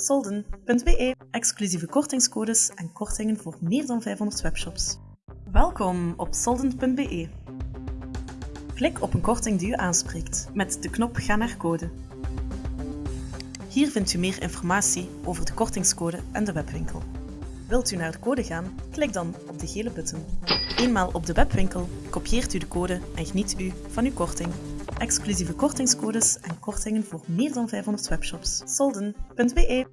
Solden.be. Exclusieve kortingscodes en kortingen voor meer dan 500 webshops. Welkom op Solden.be. Klik op een korting die u aanspreekt met de knop Ga naar code. Hier vindt u meer informatie over de kortingscode en de webwinkel. Wilt u naar de code gaan? Klik dan op de gele button. Eenmaal op de webwinkel kopieert u de code en geniet u van uw korting. Exclusieve kortingscodes en kortingen voor meer dan 500 webshops. Solden.be